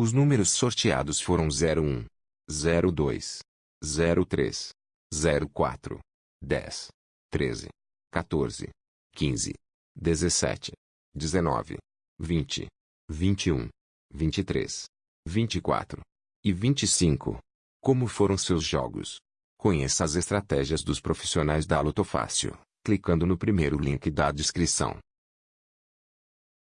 Os números sorteados foram 01, 02, 03, 04, 10, 13, 14, 15, 17, 19, 20, 21, 23, 24 e 25. Como foram seus jogos? Conheça as estratégias dos profissionais da Lotofácil, clicando no primeiro link da descrição.